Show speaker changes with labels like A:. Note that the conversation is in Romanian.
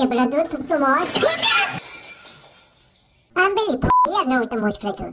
A: Ce brăduț frumos! Am venit, iar ne uităm moș Crăciun.